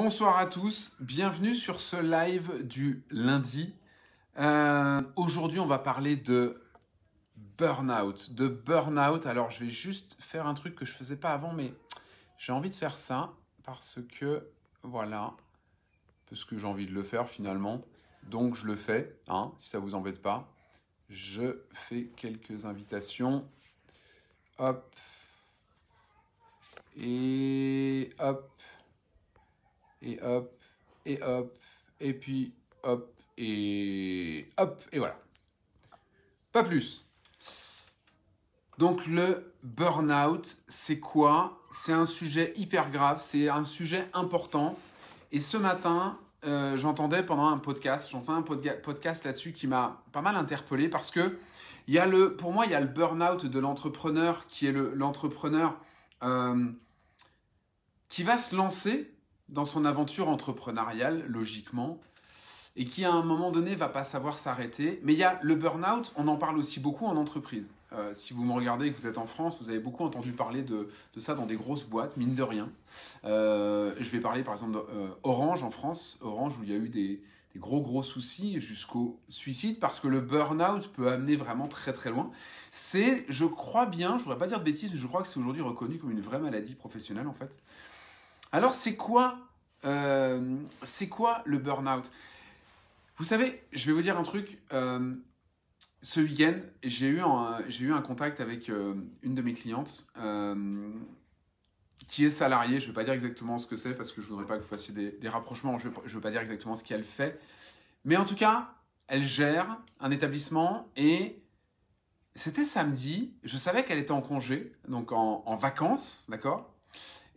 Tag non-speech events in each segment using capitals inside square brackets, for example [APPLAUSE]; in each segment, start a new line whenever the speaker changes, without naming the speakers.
Bonsoir à tous, bienvenue sur ce live du lundi. Euh, Aujourd'hui, on va parler de burnout, de burnout. Alors, je vais juste faire un truc que je faisais pas avant, mais j'ai envie de faire ça parce que voilà, parce que j'ai envie de le faire finalement. Donc, je le fais, hein, si ça vous embête pas. Je fais quelques invitations. Hop. Et hop et hop, et hop, et puis hop, et hop, et voilà. Pas plus. Donc le burn-out, c'est quoi? C'est un sujet hyper grave, c'est un sujet important. Et ce matin, euh, j'entendais pendant un podcast, j'entendais un podcast là-dessus qui m'a pas mal interpellé parce que y a le, pour moi, il y a le burn-out de l'entrepreneur qui est l'entrepreneur euh, qui va se lancer dans son aventure entrepreneuriale, logiquement, et qui à un moment donné va pas savoir s'arrêter. Mais il y a le burn-out, on en parle aussi beaucoup en entreprise. Euh, si vous me regardez et que vous êtes en France, vous avez beaucoup entendu parler de, ça dans des grosses boîtes, mine de rien. Euh, je vais parler par exemple d'Orange euh, en France, Orange où il y a eu des, des gros gros soucis jusqu'au suicide parce que le burn-out peut amener vraiment très très loin. C'est, je crois bien, je voudrais pas dire de bêtises, mais je crois que c'est aujourd'hui reconnu comme une vraie maladie professionnelle en fait. Alors c'est quoi, euh, c'est quoi le burn-out? Vous savez, je vais vous dire un truc. Euh, ce week-end, j'ai eu, un, eu un contact avec euh, une de mes clientes qui est salariée. Je ne vais pas dire exactement ce que c'est parce que je ne voudrais pas que vous fassiez des, rapprochements. Je ne veux pas dire exactement ce qu'elle fait. Mais en tout cas, elle gère un établissement et c'était samedi. Je savais qu'elle était en congé, donc en vacances, d'accord?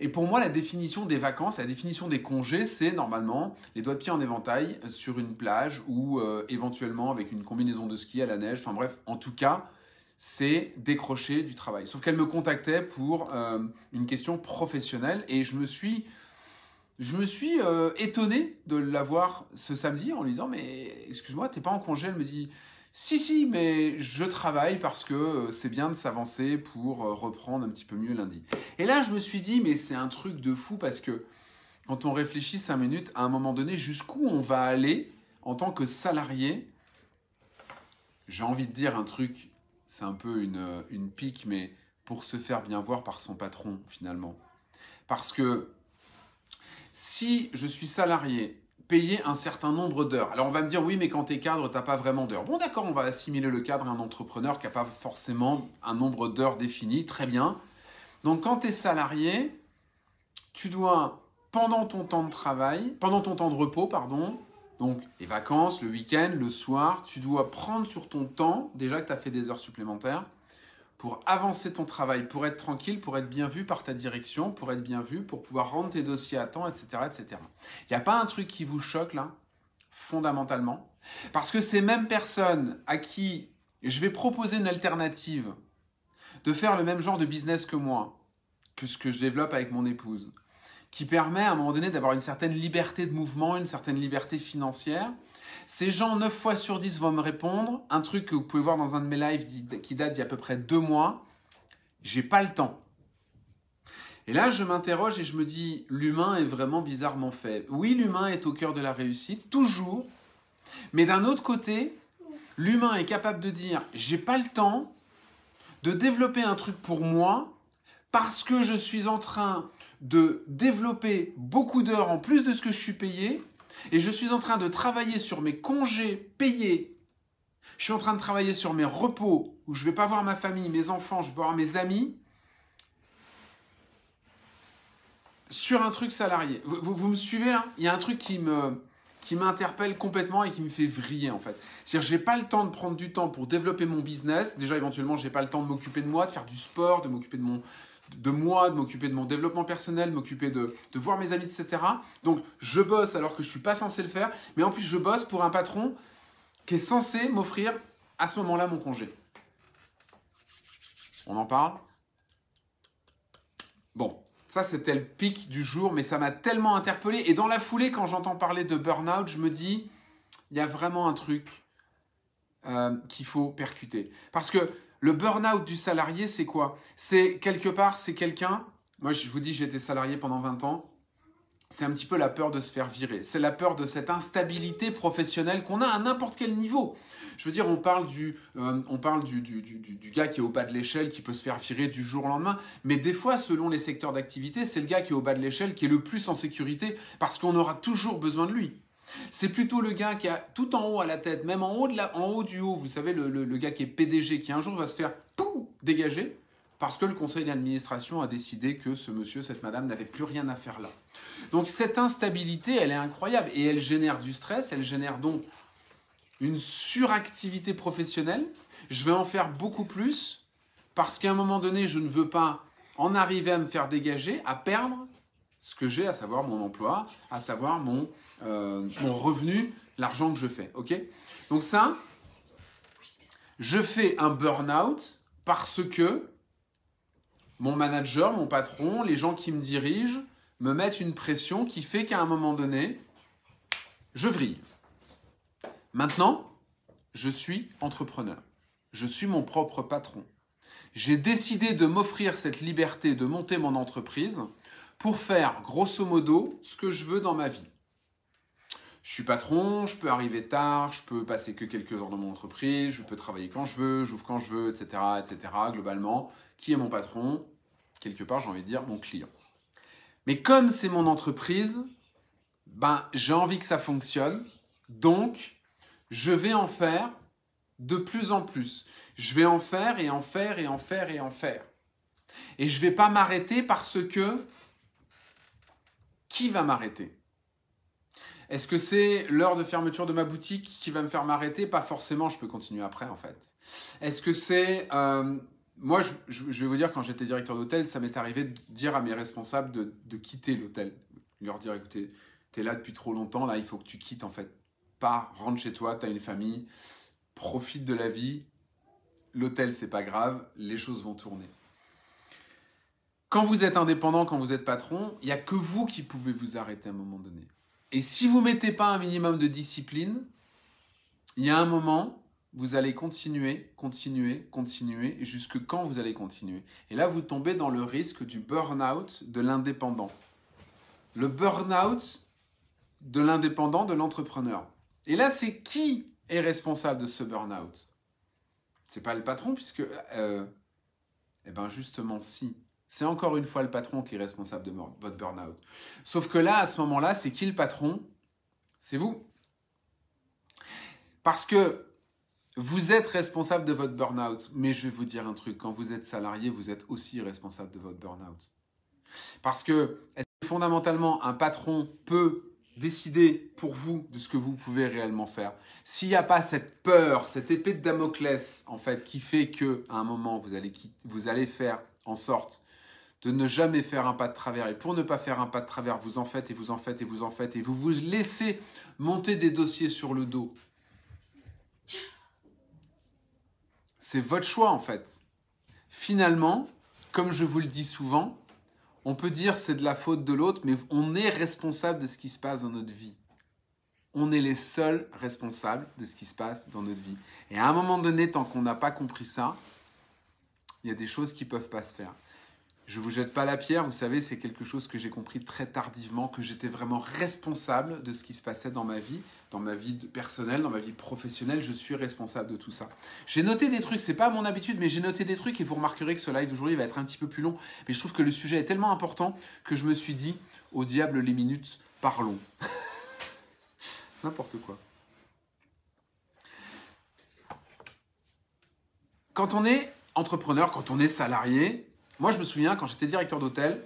Et pour moi, la définition des vacances, la définition des congés, c'est normalement les doigts de pied en éventail euh, sur une plage ou euh, éventuellement avec une combinaison de ski à la neige. Enfin bref, en tout cas, c'est décrocher du travail. Sauf qu'elle me contactait pour euh, une question professionnelle et je me suis, je me suis étonné de l'avoir ce samedi en lui disant mais excuse-moi, t'es pas en congé? Elle me dit si, si, mais je travaille parce que euh, c'est bien de s'avancer pour euh, reprendre un petit peu mieux lundi. Et là, je me suis dit, mais c'est un truc de fou parce que quand on réfléchit cinq minutes, à un moment donné, jusqu'où on va aller en tant que salarié, j'ai envie de dire un truc, c'est un peu une, euh, une pique, mais pour se faire bien voir par son patron finalement. Parce que si je suis salarié payer un certain nombre d'heures. Alors on va me dire oui mais quand tu es cadre t'as pas vraiment d'heures. Bon d'accord on va assimiler le cadre à un entrepreneur qui n'a pas forcément un nombre d'heures défini, très bien. Donc quand tu es salarié, tu dois pendant ton temps de travail, pendant ton temps de repos pardon, donc les vacances, le week-end, le soir, tu dois prendre sur ton temps, déjà que tu as fait des heures supplémentaires, pour avancer ton travail, pour être tranquille, pour être bien vu par ta direction, pour être bien vu, pour pouvoir rendre tes dossiers à temps, etc. etc. Il n'y a pas un truc qui vous choque là, fondamentalement, parce que ces mêmes personnes à qui je vais proposer une alternative de faire le même genre de business que moi, que ce que je développe avec mon épouse, qui permet à un moment donné d'avoir une certaine liberté de mouvement, une certaine liberté financière, ces gens, 9 fois sur 10, vont me répondre. Un truc que vous pouvez voir dans un de mes lives qui date d'il y a à peu près deux mois. J'ai pas le temps. Et là, je m'interroge et je me dis, l'humain est vraiment bizarrement fait. Oui, l'humain est au cœur de la réussite, toujours. Mais d'un autre côté, l'humain est capable de dire, j'ai pas le temps de développer un truc pour moi parce que je suis en train de développer beaucoup d'heures en plus de ce que je suis payé et je suis en train de travailler sur mes congés payés, je suis en train de travailler sur mes repos, où je ne vais pas voir ma famille, mes enfants, je vais pas voir mes amis, sur un truc salarié. Vous, me suivez là? Il y a un truc qui me qui m'interpelle complètement et qui me fait vriller en fait. C'est-à-dire j'ai pas le temps de prendre du temps pour développer mon business. Déjà éventuellement j'ai pas le temps de m'occuper de moi, de faire du sport, de m'occuper de mon de moi, de m'occuper de mon développement personnel, de m'occuper de, voir mes amis, etc. Donc je bosse alors que je suis pas censé le faire, mais en plus je bosse pour un patron qui est censé m'offrir à ce moment-là mon congé. On en parle? Bon, ça c'était le pic du jour, mais ça m'a tellement interpellé. Et dans la foulée, quand j'entends parler de burn-out, je me dis, il y a vraiment un truc euh, qu'il faut percuter. Parce que le burn-out du salarié, c'est quoi? C'est quelque part, c'est quelqu'un. Moi, je vous dis, j'ai été salarié pendant 20 ans. c'est un petit peu la peur de se faire virer. C'est la peur de cette instabilité professionnelle qu'on a à n'importe quel niveau. Je veux dire, on parle, du, euh, on parle du, du, du, gars qui est au bas de l'échelle, qui peut se faire virer du jour au lendemain. Mais des fois, selon les secteurs d'activité, c'est le gars qui est au bas de l'échelle qui est le plus en sécurité parce qu'on aura toujours besoin de lui. C'est plutôt le gars qui a tout en haut à la tête, même en haut, de la, en haut du haut, vous savez, le, le, gars qui est PDG, qui un jour va se faire dégager parce que le conseil d'administration a décidé que ce monsieur, cette madame n'avait plus rien à faire là. Donc cette instabilité, elle est incroyable et elle génère du stress, elle génère donc une suractivité professionnelle. Je vais en faire beaucoup plus parce qu'à un moment donné, je ne veux pas en arriver à me faire dégager, à perdre ce que j'ai, à savoir mon emploi, à savoir mon, euh, mon revenu, l'argent que je fais. Ok? Donc ça, je fais un burn-out parce que mon manager, mon patron, les gens qui me dirigent me mettent une pression qui fait qu'à un moment donné, je vrille. Maintenant, je suis entrepreneur. Je suis mon propre patron. J'ai décidé de m'offrir cette liberté de monter mon entreprise pour faire grosso modo ce que je veux dans ma vie. Je suis patron, je peux arriver tard, je peux passer que quelques heures dans mon entreprise, je peux travailler quand je veux, j'ouvre quand je veux, etc., etc. Globalement, qui est mon patron quelque part, j'ai envie de dire, mon client. Mais comme c'est mon entreprise, ben, j'ai envie que ça fonctionne. Donc, je vais en faire de plus en plus. Je vais en faire et en faire et en faire et en faire. Et je ne vais pas m'arrêter parce que qui va m'arrêter? Est-ce que c'est l'heure de fermeture de ma boutique qui va me faire m'arrêter? Pas forcément, je peux continuer après en fait. Est-ce que c'est euh, moi, je, vais vous dire, quand j'étais directeur d'hôtel, ça m'est arrivé de dire à mes responsables de, quitter l'hôtel. Leur dire, écoutez, es là depuis trop longtemps, là, il faut que tu quittes, en fait. Pars, rentre chez toi, tu as une famille, profite de la vie. L'hôtel, c'est pas grave, les choses vont tourner. Quand vous êtes indépendant, quand vous êtes patron, il n'y a que vous qui pouvez vous arrêter à un moment donné. Et si vous ne mettez pas un minimum de discipline, il y a un moment, vous allez continuer, continuer, continuer, jusque quand vous allez continuer? Et là, vous tombez dans le risque du burn-out de l'indépendant. Le burn-out de l'indépendant, de l'entrepreneur. Et là, c'est qui est responsable de ce burn-out? C'est pas le patron, puisque, euh, eh ben justement, si. C'est encore une fois le patron qui est responsable de votre burn-out. Sauf que là, à ce moment-là, c'est qui le patron? C'est vous. Parce que vous êtes responsable de votre burn-out, mais je vais vous dire un truc, quand vous êtes salarié, vous êtes aussi responsable de votre burn-out. Parce que, fondamentalement, un patron peut décider pour vous de ce que vous pouvez réellement faire? S'il n'y a pas cette peur, cette épée de Damoclès, en fait, qui fait que à un moment, vous allez, vous allez faire en sorte de ne jamais faire un pas de travers. Et pour ne pas faire un pas de travers, vous en faites et vous en faites et vous en faites et vous vous laissez monter des dossiers sur le dos C'est votre choix en fait. Finalement, comme je vous le dis souvent, on peut dire c'est de la faute de l'autre, mais on est responsable de ce qui se passe dans notre vie. On est les seuls responsables de ce qui se passe dans notre vie. Et à un moment donné, tant qu'on n'a pas compris ça, il y a des choses qui ne peuvent pas se faire. Je ne vous jette pas la pierre, vous savez, c'est quelque chose que j'ai compris très tardivement, que j'étais vraiment responsable de ce qui se passait dans ma vie, dans ma vie personnelle, dans ma vie professionnelle, je suis responsable de tout ça. J'ai noté des trucs, c'est pas mon habitude, mais j'ai noté des trucs et vous remarquerez que ce live d'aujourd'hui va être un petit peu plus long. Mais je trouve que le sujet est tellement important que je me suis dit, au diable les minutes, parlons. [LAUGHS] N'importe quoi. Quand on est entrepreneur, quand on est salarié, moi je me souviens quand j'étais directeur d'hôtel,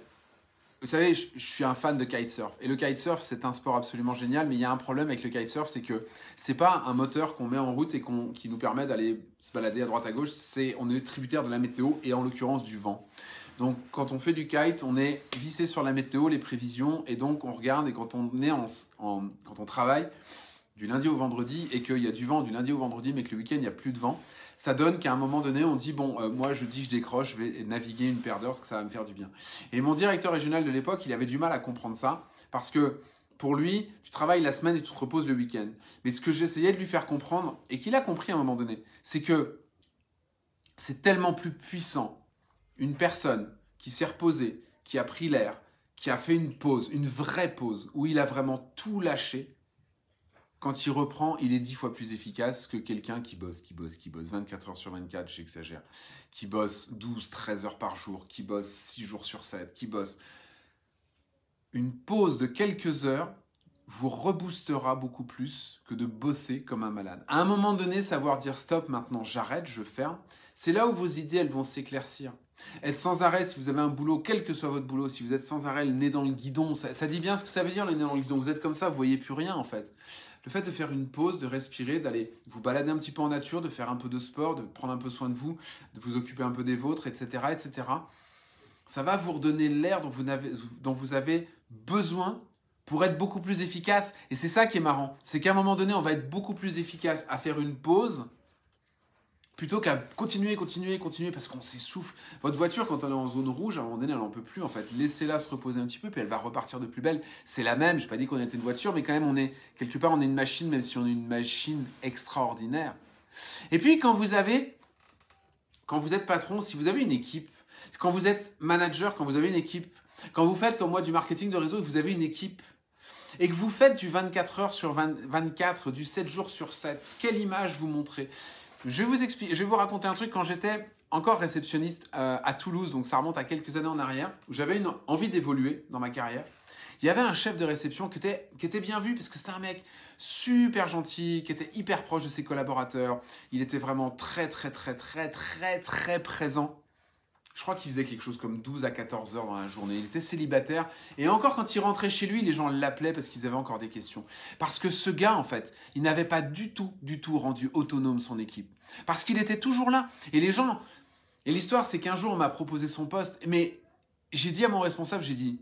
vous savez, je, suis un fan de kitesurf. Et le kitesurf, c'est un sport absolument génial, mais il y a un problème avec le kitesurf, c'est que c'est pas un moteur qu'on met en route et qui nous permet d'aller se balader à droite à gauche. C'est on est tributaire de la météo et en l'occurrence du vent. Donc quand on fait du kite, on est vissé sur la météo, les prévisions, et donc on regarde. Et quand on est en, quand on travaille du lundi au vendredi et qu'il y a du vent du lundi au vendredi, mais que le week-end il n'y a plus de vent, ça donne qu'à un moment donné, on dit bon, euh, moi je dis je décroche, je vais naviguer une paire d'heures parce que ça va me faire du bien. Et mon directeur régional de l'époque, il avait du mal à comprendre ça parce que pour lui, tu travailles la semaine et tu te reposes le week-end. Mais ce que j'essayais de lui faire comprendre et qu'il a compris à un moment donné, c'est que c'est tellement plus puissant une personne qui s'est reposée, qui a pris l'air, qui a fait une pause, une vraie pause, où il a vraiment tout lâché, quand il reprend, il est dix fois plus efficace que quelqu'un qui bosse, qui bosse, qui bosse 24 heures sur 24, j'exagère, qui bosse 12, 13 heures par jour, qui bosse 6 jours sur 7, qui bosse. Une pause de quelques heures vous reboostera beaucoup plus que de bosser comme un malade. À un moment donné, savoir dire stop, maintenant j'arrête, je ferme, c'est là où vos idées, elles vont s'éclaircir. Être sans arrêt, si vous avez un boulot, quel que soit votre boulot, si vous êtes sans arrêt, le nez dans le guidon, ça, dit bien ce que ça veut dire le nez dans le guidon. Vous êtes comme ça, vous voyez plus rien en fait. Le fait de faire une pause, de respirer, d'aller vous balader un petit peu en nature, de faire un peu de sport, de prendre un peu soin de vous, de vous occuper un peu des vôtres, etc., etc. Ça va vous redonner l'air dont dont vous avez besoin pour être beaucoup plus efficace. Et c'est ça qui est marrant. C'est qu'à un moment donné, on va être beaucoup plus efficace à faire une pause plutôt qu'à continuer, continuer, continuer parce qu'on s'essouffle. Votre voiture, quand elle est en zone rouge, à un moment donné, elle n'en peut plus en fait. Laissez-la se reposer un petit peu, puis elle va repartir de plus belle. C'est la même. Je n'ai pas dit qu'on était une voiture, mais quand même, on est quelque part, on est une machine, même si on est une machine extraordinaire. Et puis, quand vous avez, quand vous êtes patron, si vous avez une équipe, quand vous êtes manager, quand vous avez une équipe, quand vous faites comme moi du marketing de réseau, et vous avez une équipe et que vous faites du 24 heures sur 24, du 7 jours sur 7, quelle image vous montrez? Je vais vous expliquer, je vais vous raconter un truc quand j'étais encore réceptionniste euh, à Toulouse, donc ça remonte à quelques années en arrière, où j'avais une envie d'évoluer dans ma carrière. Il y avait un chef de réception qui était, qui était bien vu parce que c'était un mec super gentil, qui était hyper proche de ses collaborateurs. Il était vraiment très, très, très, très, très, très présent je crois qu'il faisait quelque chose comme 12 à 14 heures dans la journée. Il était célibataire. Et encore, quand il rentrait chez lui, les gens l'appelaient parce qu'ils avaient encore des questions. Parce que ce gars, en fait, il n'avait pas du tout, du tout rendu autonome son équipe. Parce qu'il était toujours là. Et les gens. Et l'histoire, c'est qu'un jour, on m'a proposé son poste. Mais j'ai dit à mon responsable, j'ai dit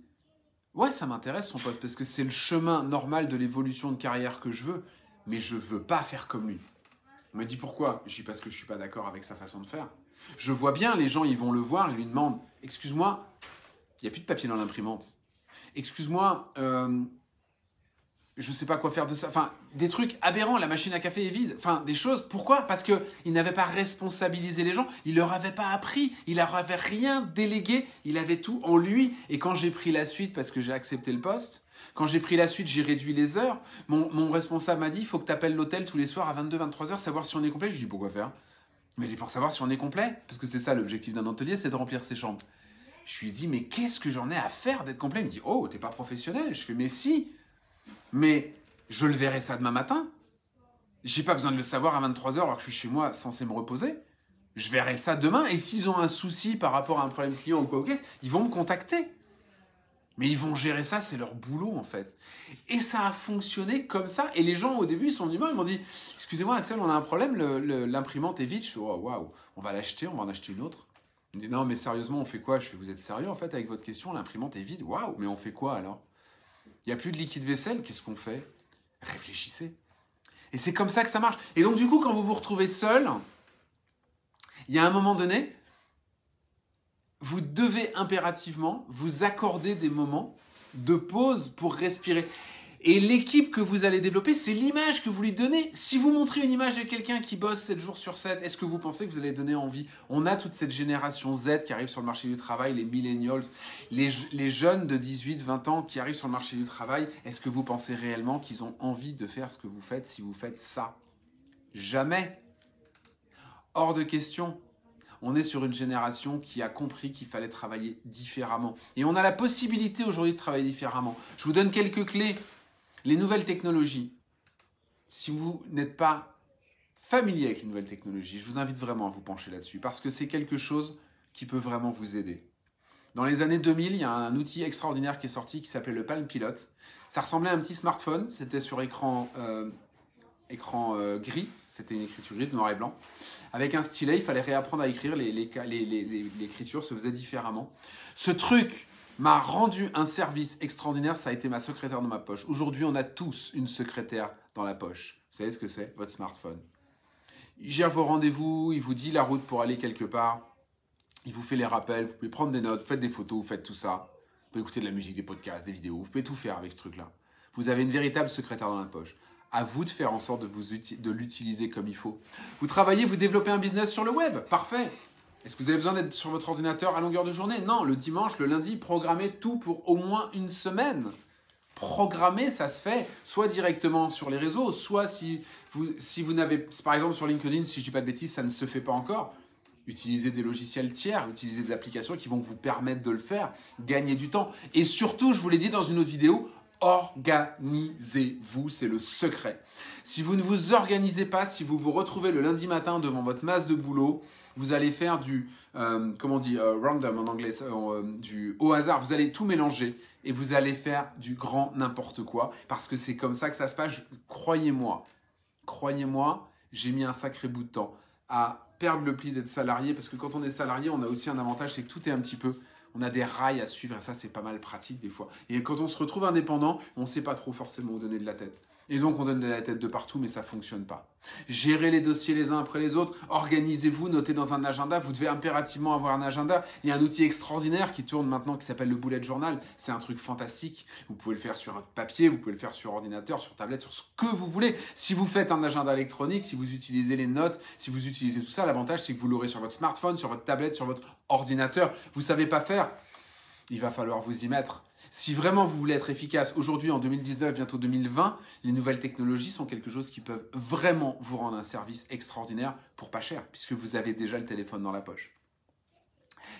Ouais, ça m'intéresse son poste parce que c'est le chemin normal de l'évolution de carrière que je veux. Mais je veux pas faire comme lui. On m'a dit pourquoi? Je dis parce que je suis pas d'accord avec sa façon de faire. Je vois bien, les gens, ils vont le voir, ils lui demandent Excuse-moi, il n'y a plus de papier dans l'imprimante. Excuse-moi, euh, je ne sais pas quoi faire de ça. Enfin, des trucs aberrants, la machine à café est vide. Enfin, des choses. Pourquoi? Parce qu'il n'avait pas responsabilisé les gens, il leur avait pas appris, il leur avait rien délégué, il avait tout en lui. Et quand j'ai pris la suite, parce que j'ai accepté le poste, quand j'ai pris la suite, j'ai réduit les heures. Mon, mon responsable m'a dit il faut que tu appelles l'hôtel tous les soirs à 22-23 heures, savoir si on est complet. Je lui ai dit pourquoi faire? Mais pour savoir si on est complet, parce que c'est ça l'objectif d'un hôtelier, c'est de remplir ses chambres. Je lui dit, mais qu'est-ce que j'en ai à faire d'être complet? Il me dit, oh, t'es pas professionnel. Je fais, mais si. Mais je le verrai ça demain matin. J'ai pas besoin de le savoir à 23h alors que je suis chez moi censé me reposer. Je verrai ça demain. Et s'ils ont un souci par rapport à un problème client ou quoi, ils vont me contacter. Mais ils vont gérer ça, c'est leur boulot en fait. Et ça a fonctionné comme ça. Et les gens au début, ils sont venus, ils m'ont dit Excusez-moi, Axel, on a un problème, l'imprimante est vide. Je fais Waouh, on va l'acheter, on va en acheter une autre. Il dit Non, mais sérieusement, on fait quoi? Je Vous êtes sérieux en fait avec votre question L'imprimante est vide? Waouh, mais on fait quoi alors? Il n'y a plus de liquide vaisselle, qu'est-ce qu'on fait? Réfléchissez. Et c'est comme ça que ça marche. Et donc, du coup, quand vous vous retrouvez seul, il y a un moment donné, vous devez impérativement vous accorder des moments de pause pour respirer. Et l'équipe que vous allez développer, c'est l'image que vous lui donnez. Si vous montrez une image de quelqu'un qui bosse 7 jours sur 7, est-ce que vous pensez que vous allez donner envie? On a toute cette génération Z qui arrive sur le marché du travail, les millennials, les, les jeunes de 18-20 ans qui arrivent sur le marché du travail. Est-ce que vous pensez réellement qu'ils ont envie de faire ce que vous faites si vous faites ça? Jamais. Hors de question on est sur une génération qui a compris qu'il fallait travailler différemment. Et on a la possibilité aujourd'hui de travailler différemment. Je vous donne quelques clés. Les nouvelles technologies. Si vous n'êtes pas familier avec les nouvelles technologies, je vous invite vraiment à vous pencher là-dessus parce que c'est quelque chose qui peut vraiment vous aider. Dans les années 2000, il y a un outil extraordinaire qui est sorti qui s'appelait le Palm Pilot. Ça ressemblait à un petit smartphone, c'était sur écran euh, écran euh, gris, c'était une écriture grise, noir et blanc. Avec un stylet, il fallait réapprendre à écrire, l'écriture se faisait différemment. Ce truc m'a rendu un service extraordinaire, ça a été ma secrétaire dans ma poche. Aujourd'hui, on a tous une secrétaire dans la poche. Vous savez ce que c'est Votre smartphone? Il gère vos rendez-vous, il vous dit la route pour aller quelque part, il vous fait les rappels, vous pouvez prendre des notes, faites des photos, vous faites tout ça. Vous pouvez écouter de la musique, des podcasts, des vidéos, vous pouvez tout faire avec ce truc-là. Vous avez une véritable secrétaire dans la poche à vous de faire en sorte de, vous de l'utiliser comme il faut. Vous travaillez, vous développez un business sur le web, parfait. Est-ce que vous avez besoin d'être sur votre ordinateur à longueur de journée? Non, le dimanche, le lundi, programmez tout pour au moins une semaine. Programmer, ça se fait soit directement sur les réseaux, soit si vous, si vous n'avez, par exemple sur LinkedIn, si je dis pas de bêtises, ça ne se fait pas encore. Utilisez des logiciels tiers, utilisez des applications qui vont vous permettre de le faire, gagner du temps. Et surtout, je vous l'ai dit dans une autre vidéo, organisez-vous, c'est le secret. Si vous ne vous organisez pas, si vous vous retrouvez le lundi matin devant votre masse de boulot, vous allez faire du, euh, comment on dit, euh, random en anglais, euh, du au hasard, vous allez tout mélanger et vous allez faire du grand n'importe quoi parce que c'est comme ça que ça se passe. Croyez-moi, croyez-moi, j'ai mis un sacré bout de temps à perdre le pli d'être salarié parce que quand on est salarié, on a aussi un avantage, c'est que tout est un petit peu on a des rails à suivre et ça c'est pas mal pratique des fois. Et quand on se retrouve indépendant, on ne sait pas trop forcément où donner de la tête. Et donc on donne de la tête de partout, mais ça fonctionne pas. Gérez les dossiers les uns après les autres, organisez-vous, notez dans un agenda. Vous devez impérativement avoir un agenda. Il y a un outil extraordinaire qui tourne maintenant qui s'appelle le bullet journal. C'est un truc fantastique. Vous pouvez le faire sur un papier, vous pouvez le faire sur ordinateur, sur tablette, sur ce que vous voulez. Si vous faites un agenda électronique, si vous utilisez les notes, si vous utilisez tout ça, l'avantage c'est que vous l'aurez sur votre smartphone, sur votre tablette, sur votre ordinateur. Vous savez pas faire, il va falloir vous y mettre. Si vraiment vous voulez être efficace aujourd'hui en 2019, bientôt 2020, les nouvelles technologies sont quelque chose qui peuvent vraiment vous rendre un service extraordinaire pour pas cher, puisque vous avez déjà le téléphone dans la poche.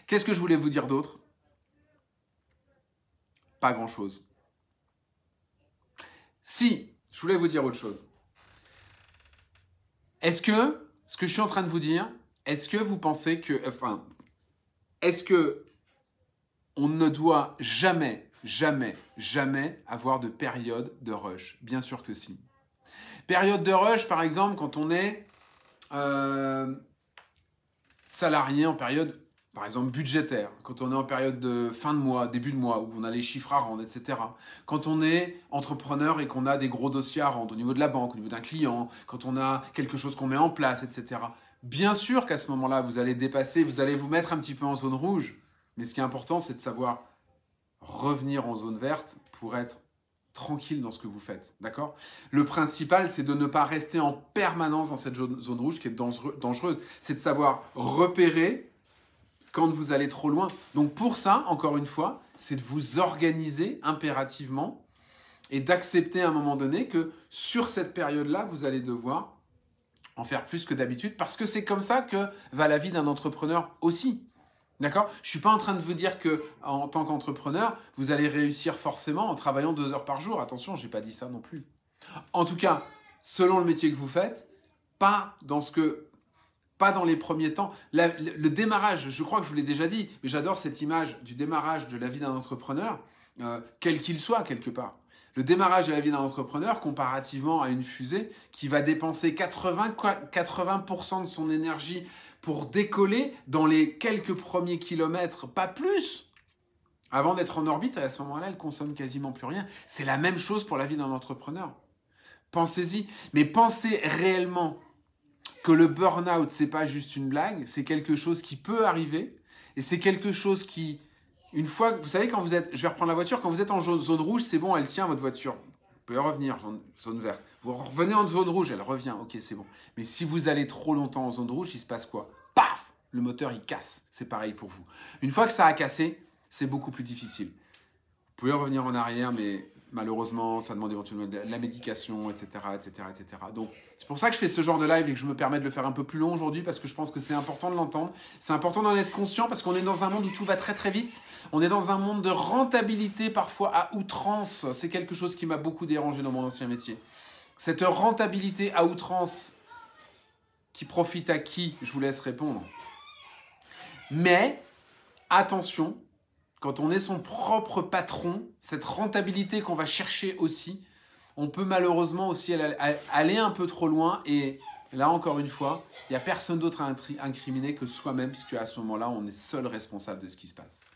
Qu'est-ce que je voulais vous dire d'autre? Pas grand-chose. Si, je voulais vous dire autre chose. Est-ce que ce que je suis en train de vous dire, est-ce que vous pensez que, enfin, est-ce que on ne doit jamais jamais, jamais avoir de période de rush. Bien sûr que si. Période de rush, par exemple, quand on est euh, salarié en période, par exemple, budgétaire, quand on est en période de fin de mois, début de mois, où on a les chiffres à rendre, etc. Quand on est entrepreneur et qu'on a des gros dossiers à rendre au niveau de la banque, au niveau d'un client, quand on a quelque chose qu'on met en place, etc. Bien sûr qu'à ce moment-là, vous allez dépasser, vous allez vous mettre un petit peu en zone rouge. Mais ce qui est important, c'est de savoir revenir en zone verte pour être tranquille dans ce que vous faites. D'accord? Le principal, c'est de ne pas rester en permanence dans cette zone rouge qui est dangereuse. C'est de savoir repérer quand vous allez trop loin. Donc pour ça, encore une fois, c'est de vous organiser impérativement et d'accepter à un moment donné que sur cette période-là, vous allez devoir en faire plus que d'habitude parce que c'est comme ça que va la vie d'un entrepreneur aussi. D'accord? Je ne suis pas en train de vous dire que en tant qu'entrepreneur, vous allez réussir forcément en travaillant deux heures par jour. Attention, je n'ai pas dit ça non plus. En tout cas, selon le métier que vous faites, pas dans ce que pas dans les premiers temps. le, démarrage, je crois que je vous l'ai déjà dit, mais j'adore cette image du démarrage de la vie d'un entrepreneur, euh, quel qu'il soit quelque part. Le démarrage de la vie d'un entrepreneur comparativement à une fusée qui va dépenser 80, 80% de son énergie pour décoller dans les quelques premiers kilomètres, pas plus, avant d'être en orbite. À ce moment-là, elle consomme quasiment plus rien. C'est la même chose pour la vie d'un entrepreneur. Pensez-y, mais pensez réellement que le burn-out, c'est pas juste une blague, c'est quelque chose qui peut arriver, et c'est quelque chose qui, une fois, vous savez, quand vous êtes, je vais reprendre la voiture, quand vous êtes en zone rouge, c'est bon, elle tient votre voiture. Vous pouvez revenir, zone, zone verte. Vous revenez en zone rouge, elle revient, ok, c'est bon. Mais si vous allez trop longtemps en zone rouge, il se passe quoi? Paf Le moteur, il casse. C'est pareil pour vous. Une fois que ça a cassé, c'est beaucoup plus difficile. Vous pouvez revenir en arrière, mais malheureusement, ça demande éventuellement de la médication, etc., etc., etc. Donc, c'est pour ça que je fais ce genre de live et que je me permets de le faire un peu plus long aujourd'hui parce que je pense que c'est important de l'entendre. C'est important d'en être conscient parce qu'on est dans un monde où tout va très très vite. On est dans un monde de rentabilité parfois à outrance. C'est quelque chose qui m'a beaucoup dérangé dans mon ancien métier. Cette rentabilité à outrance qui profite à qui? Je vous laisse répondre. Mais attention, quand on est son propre patron, cette rentabilité qu'on va chercher aussi, on peut malheureusement aussi aller un peu trop loin et là encore une fois, il n'y a personne d'autre à incriminer que soi-même puisque à ce moment-là, on est seul responsable de ce qui se passe.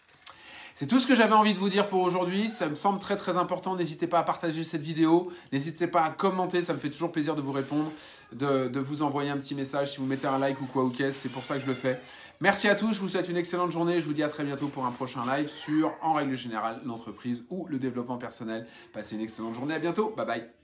C'est tout ce que j'avais envie de vous dire pour aujourd'hui. Ça me semble très très important. N'hésitez pas à partager cette vidéo. N'hésitez pas à commenter. Ça me fait toujours plaisir de vous répondre, de, vous envoyer un petit message si vous mettez un like ou quoi ou. C'est pour ça que je le fais. Merci à tous. Je vous souhaite une excellente journée. Je vous dis à très bientôt pour un prochain live sur, en règle générale, l'entreprise ou le développement personnel. Passez une excellente journée. À bientôt. Bye bye.